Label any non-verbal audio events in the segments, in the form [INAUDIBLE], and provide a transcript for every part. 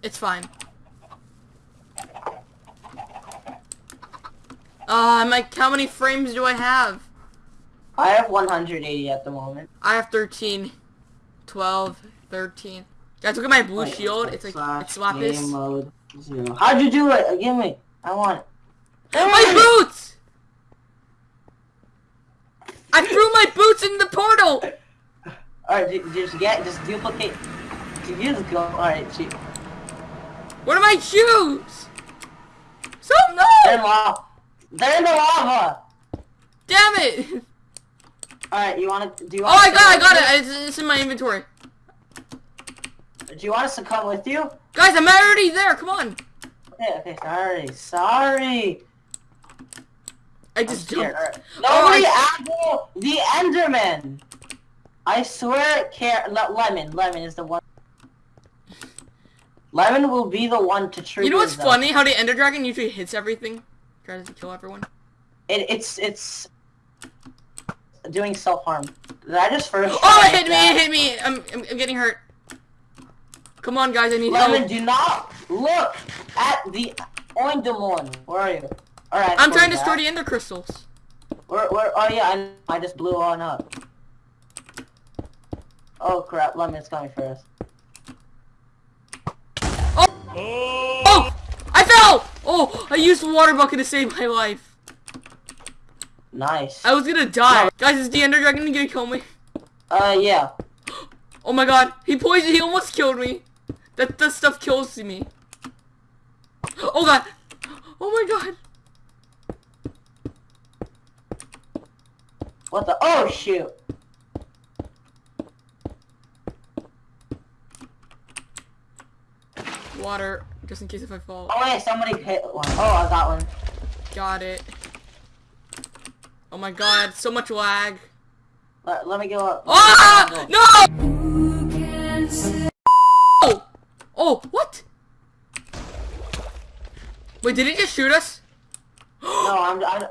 It's fine. Uh, I'm like, how many frames do I have? I have 180 at the moment. I have 13, 12, 13. Guys, look at my blue Wait, shield. It's like, it's Game Lapis. mode zero. How'd you do it? Give me. I want it. My boots! I threw my boots in the portal! Alright, ju- just get, just duplicate. You just go. Alright, she. What are my shoes? So They're no! lava. They're in the lava. Damn it! Alright, you want to? Do you? Oh, want? I got it, I got it. It's, it's in my inventory. Do you want us to come with you? Guys, I'm already there. Come on. Okay, okay, sorry, sorry. I just jumped. Alright. Oh, Nobody I- apple the Enderman. I swear, care le lemon. Lemon is the one. Lemon will be the one to trigger. You know what's them. funny? How the Ender Dragon usually hits everything. Tries to kill everyone. It, it's it's doing self harm. Did I just first? Oh, it hit me! It hit me! I'm, I'm, I'm getting hurt. Come on, guys. I need Lemon, help. do not look at the Enderman. Where are you? Alright. I'm trying to that. store the Ender Crystals. Where, where, oh yeah, I, I just blew one up. Oh crap, Lemon's coming for us. Oh! I fell! Oh! I used the water bucket to save my life. Nice. I was gonna die. Guys, is the Ender Dragon gonna kill me? Uh, yeah. [GASPS] Oh my god. He poisoned. He almost killed me. That, that stuff kills me. Oh god. Oh my god. What the? Oh shoot. Water. Just in case if I fall. Oh wait, somebody hit one. Oh, I got one. Got it. Oh my god. So much lag. Let, let me go up. Ah! No! Oh! Oh, what? Wait, did he just shoot us? No, [GASPS] I'm, I'm.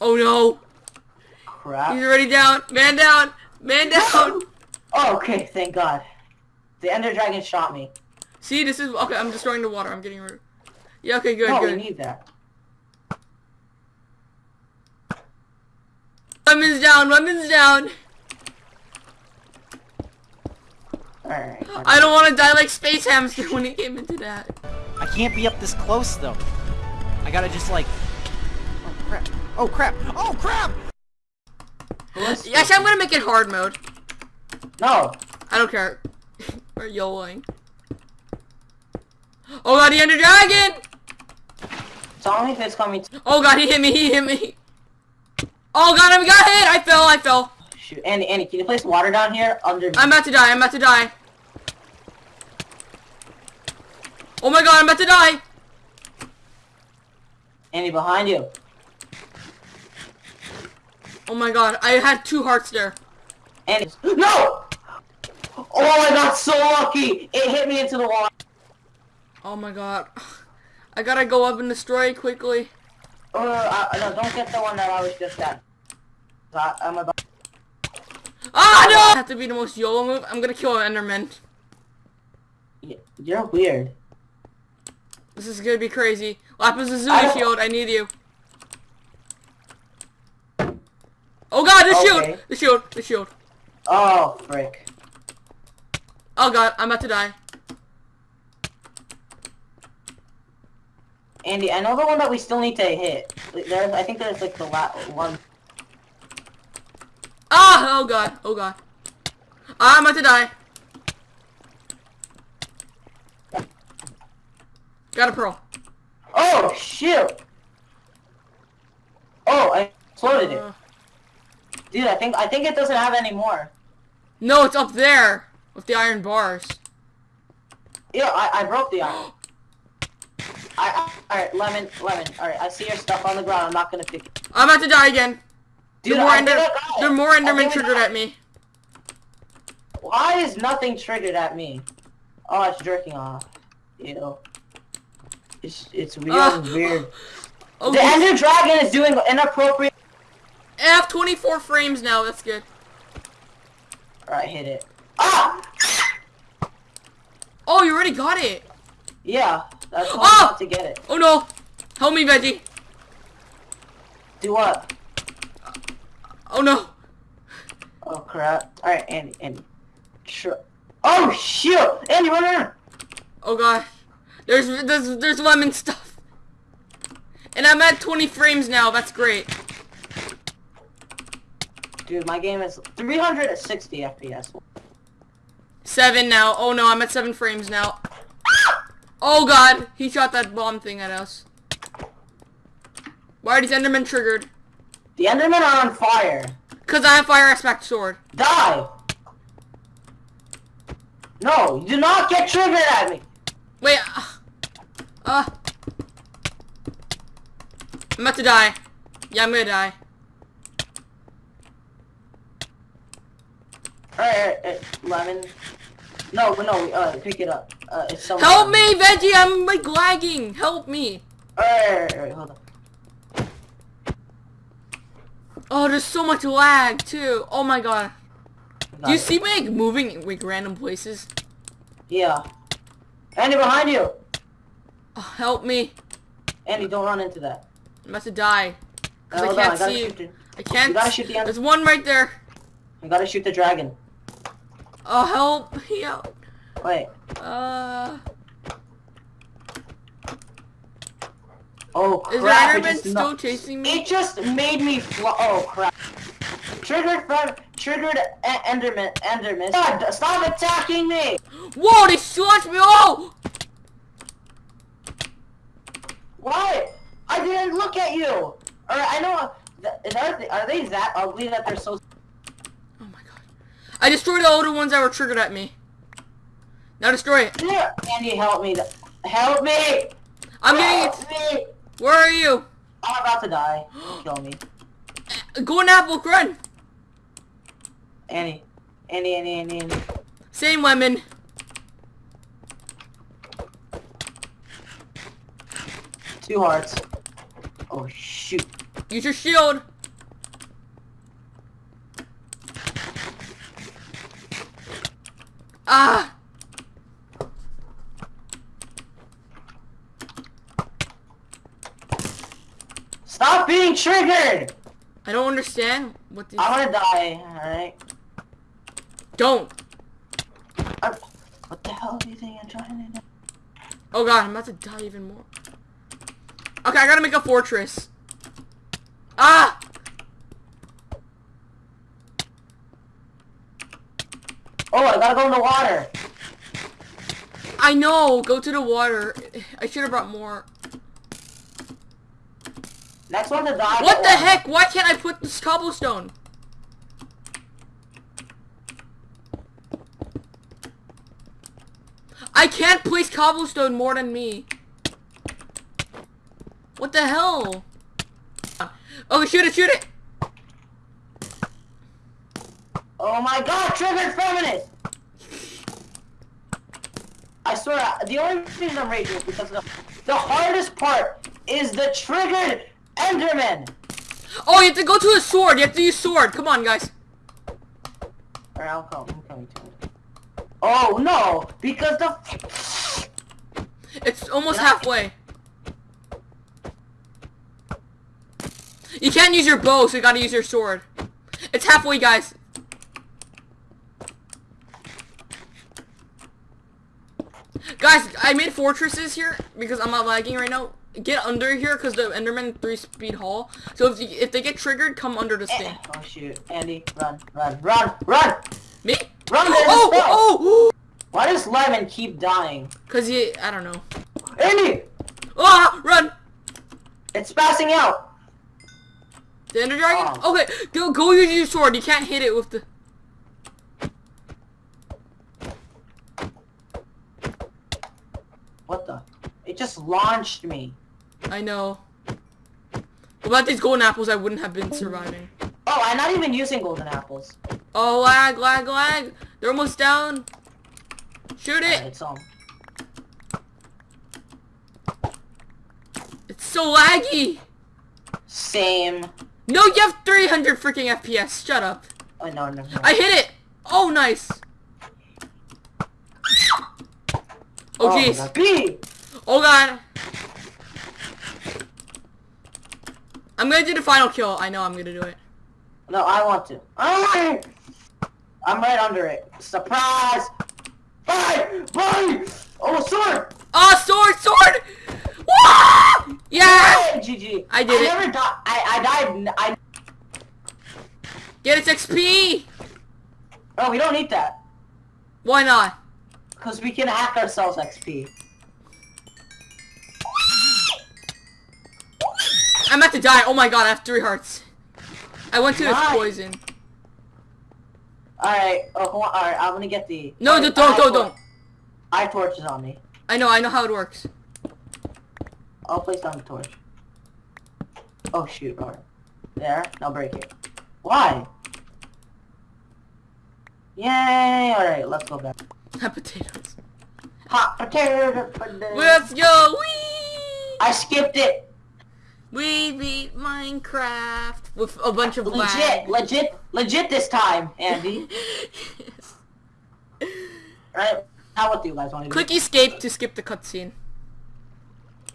Oh no. Crap. He's already down. Man down. Man down. [LAUGHS] Oh, okay, thank God. The Ender Dragon shot me. See, this is okay. I'm destroying the water. I'm getting rid. Yeah. Okay. Good. no, we good. need that. Lemon's down. Lemon's down. Alright. I don't want to die like Space Hamster when he came into that. I can't be up this close though. I gotta just like. Oh crap! Oh crap! Oh crap! Who's- Actually, I'm gonna make it hard mode. No. I don't care. [LAUGHS] We're YOLOing. Oh god, the Ender Dragon! Tell me coming. Oh god, he hit me. He hit me. Oh god, I got hit. I fell. I fell. shoot. Andy, Andy, can you place water down here under? I'm about to die. I'm about to die. Oh my god, I'm about to die. Andy, behind you. Oh my god, I had two hearts there. Andy. [GASPS] No! Oh, I got so lucky! It hit me into the wall. Oh my god. [SIGHS] I gotta go up and destroy it quickly. Uh, I, no, don't get the one that I was just at. I, I'm about. Ah no! Have to be the most YOLO move. I'm gonna kill an Enderman. You're weird. This is gonna be crazy. Lapis I Lazuli shield, I need you. Oh god, the Okay. shield! The shield, the shield. Oh, frick. Oh god, I'm about to die. Andy, I know the one that we still need to hit. There's, I think there's like the last one. Ah! Oh god, oh god. I'm about to die. Got a pearl. Oh, shit! Oh, I exploded it. Uh, Dude, I think I think it doesn't have any more. no, it's up there with the iron bars. Yeah, I, I broke the iron. [GASPS] I, I alright, lemon, lemon. Alright, I see your stuff on the ground. I'm not gonna pick it. I'm about to die again. Dude, there more, I Ender think I got it. there more Endermen triggered got at me. Why is nothing triggered at me? Oh, it's jerking off. Ew. It's it's real Ah. weird. [LAUGHS] Oh, The Ender Dragon is doing inappropriate. I have 24 frames now. That's good. Alright, hit it. Ah! Oh, you already got it. Yeah, that's how Oh! I'm to get it. Oh no. Help me, Veggie. Do what? Oh no. Oh crap. Alright, Andy, Andy. Sure. Oh shoot! Andy, run, run! Oh god. There's there's there's lemon stuff. And I'm at 20 frames now. That's great. Dude, my game is 360 FPS. Seven now. Oh no, I'm at seven frames now. Oh god, he shot that bomb thing at us. Why are these Endermen triggered? The Endermen are on fire. Cause I have fire aspect sword. Die! No, you do not get triggered at me! Wait. Uh. uh. I'm about to die. Yeah, I'm gonna die. Alright, alright, alright, lemon. No, but no, uh, pick it up. Uh, it's so Help me, Veggie! I'm like lagging. Help me. Alright, hold on. Oh, there's so much lag too. Oh my god. Do you see me like moving like random places? Yeah. Andy, behind you! Oh, help me. Andy, don't run into that. I'm about to die. Cause Hold I can't gotta see you. I can't. You gotta shoot the There's one right there. I gotta shoot the dragon. Oh, help me out. Wait. Uh, Oh is crap! it Enderman still chasing me? It just made me fly. Oh crap! Triggered from triggered Enderman. Enderman. God, stop attacking me! Whoa, they slaughtered me! Oh! Why? I didn't look at you. Or I know. Are they, are they that ugly that they're so? Oh my god. I destroyed all the ones that were triggered at me. Now destroy it. Andy, help me! Help me! I'm getting help it. me! Where are you? I'm about to die. [GASPS] Kill me, Golden apple, run! Andy. Andy, Andy, Andy, Andy. Same lemon. Two hearts. Oh shoot! Use your shield. Ah! Stop being triggered! I don't understand what these. I'm gonna die. All right. Don't. I'm- What the hell do you think I'm trying to do? Oh god, I'm about to die even more. Okay, I gotta make a fortress. Ah! Oh, I gotta go in the water. I know. Go to the water. I should have brought more. Next one to die. What the heck? Why can't I put this cobblestone? I can't place cobblestone more than me. What the hell? Oh, shoot it, shoot it! Oh my god, triggered feminist! I swear, the only reason I'm raging is because the, the hardest part is the triggered Enderman! Oh, you have to go to a sword. You have to use sword. Come on, guys. Alright, I'll come. I'm coming to it. Oh no! Because the It's almost Yeah. halfway. You can't use your bow, so you gotta use your sword. It's halfway, guys. Guys, I made fortresses here because I'm not lagging right now. Get under here because the Enderman 3 speed haul. So if, you, if they get triggered, come under this thing. Oh shoot. Andy, run, run, run, run! Me? Run, there's a Oh, oh, oh! Why does Lemon keep dying? Cause he, I don't know. Andy! Ah, run! It's passing out! The Ender Dragon? Oh. Okay, go go use your sword. You can't hit it with the. What the? It just launched me. I know. Without these golden apples, I wouldn't have been surviving. Oh, I'm not even using golden apples. Oh, lag, lag, lag. They're almost down. Shoot it. it's on. It's so laggy. Same. No, you have 300 freaking FPS. Shut up. Oh no, no, no. I hit it. Oh, nice. Oh, oh my jeez. B! Oh god. I'm gonna do the final kill. I know I'm gonna do it. No, I want to. Ah! I'm right under it. Surprise! Bye! Bye! Oh, sword! Oh, sword, sword! Yeah! GG. I did I it. never died. I, I died. I. Get its XP! Oh, we don't need that. Why not? Because we can hack ourselves XP. I'm about to die. Oh my god, I have three hearts. I went to its poison. Alright, oh. Alright, I'm gonna get the... No, Alright, don't, eye don't, don't. Eye torch is on me. I know, I know how it works. I'll place down the torch. Oh, shoot. Alright. There. Now break it. Why? Yay! Alright, let's go back. Hot potatoes. Hot potato. potato. Let's go! Whee! I skipped it. We beat Minecraft with a bunch of Legit, lag. legit, legit this time, Andy. [LAUGHS] Alright, now what do you guys want to do? Click escape to skip the cutscene.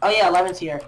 Oh yeah, Lemon's here.